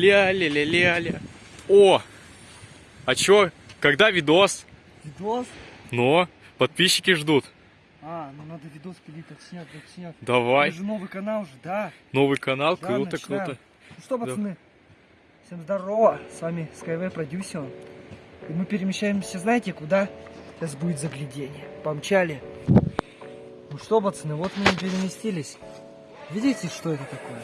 Ля-ля-ля-ля-ля. О! А чё? Когда видос? Видос? Но, подписчики ждут. А, ну надо видос пилить, так снят, так снят. Давай. Это же новый канал уже, да. Новый канал, Да, круто, начинаем. круто. Ну что, пацаны, всем здорово, с вами Skyway продюсер. И мы перемещаемся, знаете, куда? Сейчас будет заглядение. Помчали. Ну что, пацаны, вот мы и переместились. Видите, что это такое?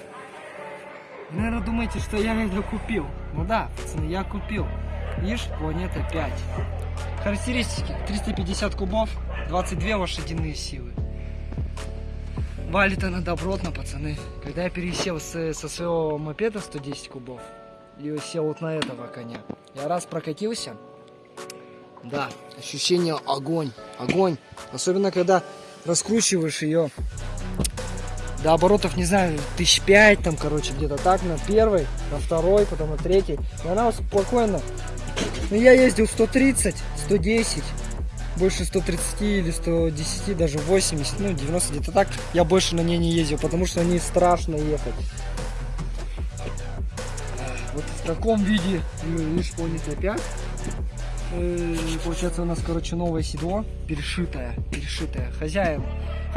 Вы, наверное, думаете, что я это купил. Ну да, пацаны, я купил. Видишь, планета 5. Характеристики. 350 кубов, 22 лошадиные силы. Валит она добротно, пацаны. Когда я пересел с- со своего мопеда 110 кубов и сел вот на этого коня, я раз прокатился, да, ощущение огонь, огонь. Особенно, когда раскручиваешь ее до оборотов, не знаю, тысяч пять, там, короче, где-то так, на первой, на второй, потом на третьей. И она спокойно. Ну, я ездил 130, 110, больше 130 или 110, даже 80, ну 90 где-то так. Я больше на ней не ездил, потому что на ней страшно ехать. Вот в таком виде мы видишь планета 5. Э, Получается у нас, короче, новое седло, перешитое, перешитое. Хозяин,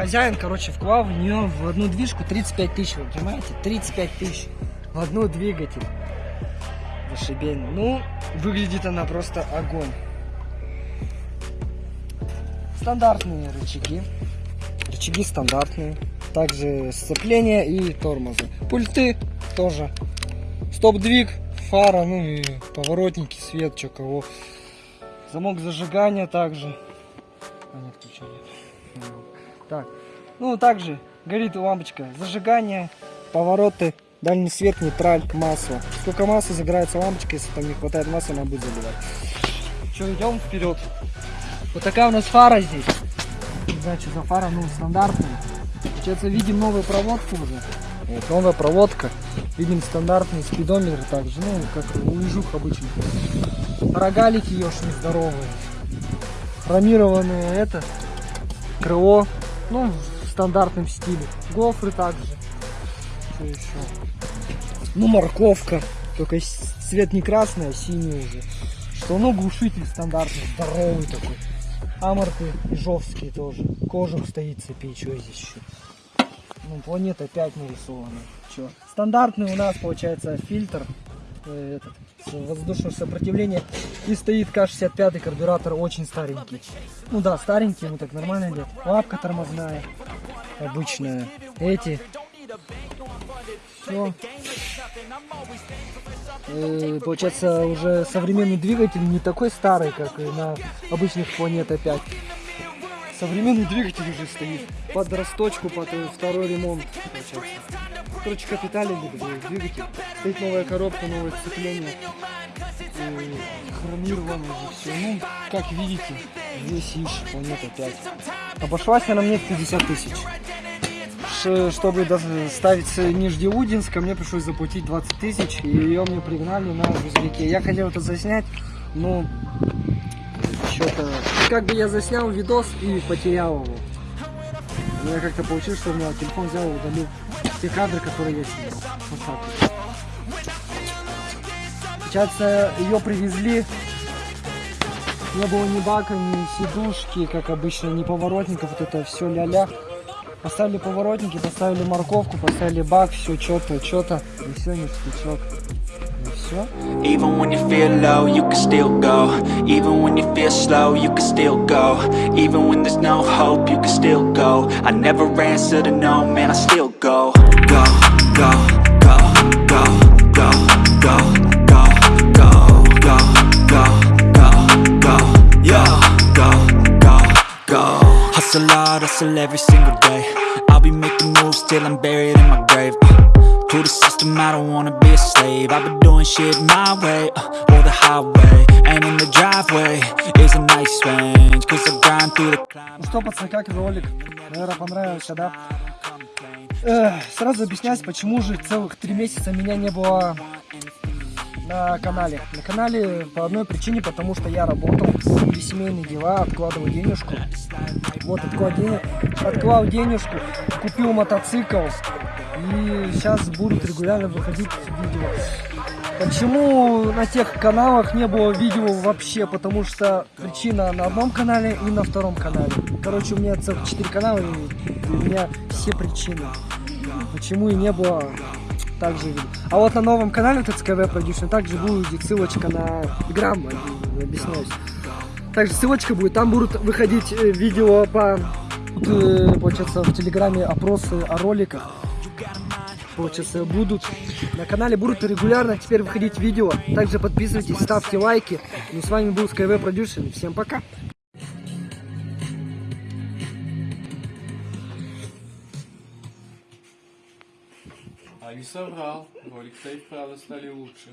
хозяин, короче, вклал в нее в одну движку 35 тысяч, вы понимаете? 35 тысяч в одну двигатель. Зашибень. Ну, выглядит она просто огонь. Стандартные рычаги. Рычаги стандартные. Также сцепление и тормоза. Пульты тоже. Стоп-двиг, фара, ну и поворотники, свет, что кого. Замок зажигания также. А, нет, ключа. Так. Ну, также горит лампочка зажигания, повороты, дальний свет, нейтраль, масло. Сколько масла загорается лампочка, если там не хватает масла, она будет заливать. Что, идем вперед. Вот такая у нас фара здесь. Не знаю, что за фара, ну, стандартная. Получается, видим новую проводку уже. Вот, новая проводка. Видим стандартный спидометр также, ну, как у лежух обычных. Рогалики ешные здоровые. Хромированное это, крыло, ну, в стандартном стиле. Гофры также. Что еще? Ну, морковка. Только цвет не красный, а синий уже. Что, ну, глушитель стандартный, здоровый такой. Аморты ижовские тоже. Кожух стоит цепи, что здесь еще? Ну, планета 5 нарисована. Чё? Стандартный у нас получается фильтр этот, с воздушного сопротивления. И стоит К-65 карбюратор очень старенький. Ну да, старенький, ему так нормально идет. Лапка тормозная, обычная. Эти. Все. Э, получается уже современный двигатель не такой старый, как и на обычных планета 5. Современный двигатель уже стоит. Под расточку, под э, второй ремонт. Получается. Короче, капиталили э, двигатель. Стоит новая коробка, новое сцепление. Хромированное уже все. Ну, как видите, весь ищ, планета 5. Обошлась она мне в 50 тысяч. Ш- Чтобы ставить с Нижнеудинска, мне пришлось заплатить 20 тысяч, и ее мне пригнали на грузовике. Я хотел это заснять, но что-то... Как бы я заснял видос и потерял его. У меня как-то получилось, что у меня телефон взял и удалил те кадры, которые я снимал. Вот так вот. Получается, ее привезли. Не было ни бака, ни сидушки, как обычно, ни поворотников, вот это все ля-ля. Поставили поворотники, поставили морковку, поставили бак, все что-то, что-то. И все, все. Even when you feel low, you can still go. Even when you feel slow, you can still go. Even when there's no hope, you can still go. I never answer to no, man, I still go. Go, go, go, go, go, go, go, go, go, go, go, go, yo, go, go, go. Hustle hard, hustle every single day. I'll be making moves till I'm buried in my grave. Uh, to the system, I don't wanna be a slave. I've been doing shit my way, uh, or the highway. And in the driveway is a nice range. Cause I grind through the climb. Ну что, пацаны, как ролик? Наверное, понравился, да? Эх, сразу объяснять, почему же целых три месяца меня не было на канале. На канале по одной причине, потому что я работал, были семейные дела, откладывал денежку. Вот, откладывал, денег, откладывал денежку, купил мотоцикл. И сейчас будут регулярно выходить видео. Почему на тех каналах не было видео вообще? Потому что причина на одном канале и на втором канале. Короче, у меня целых 4 канала, и у меня все причины. Почему и не было также видео. А вот на новом канале ТЦКВ Production также будет ссылочка на грамм, объясняюсь. Также ссылочка будет, там будут выходить э, видео по, э, получается, в Телеграме опросы о роликах. Получается, будут на канале будут регулярно теперь выходить видео. Также подписывайтесь, ставьте лайки. Ну, с вами был Skyway Production. Всем пока! Не соврал. Ролик-то и вправду стали лучше.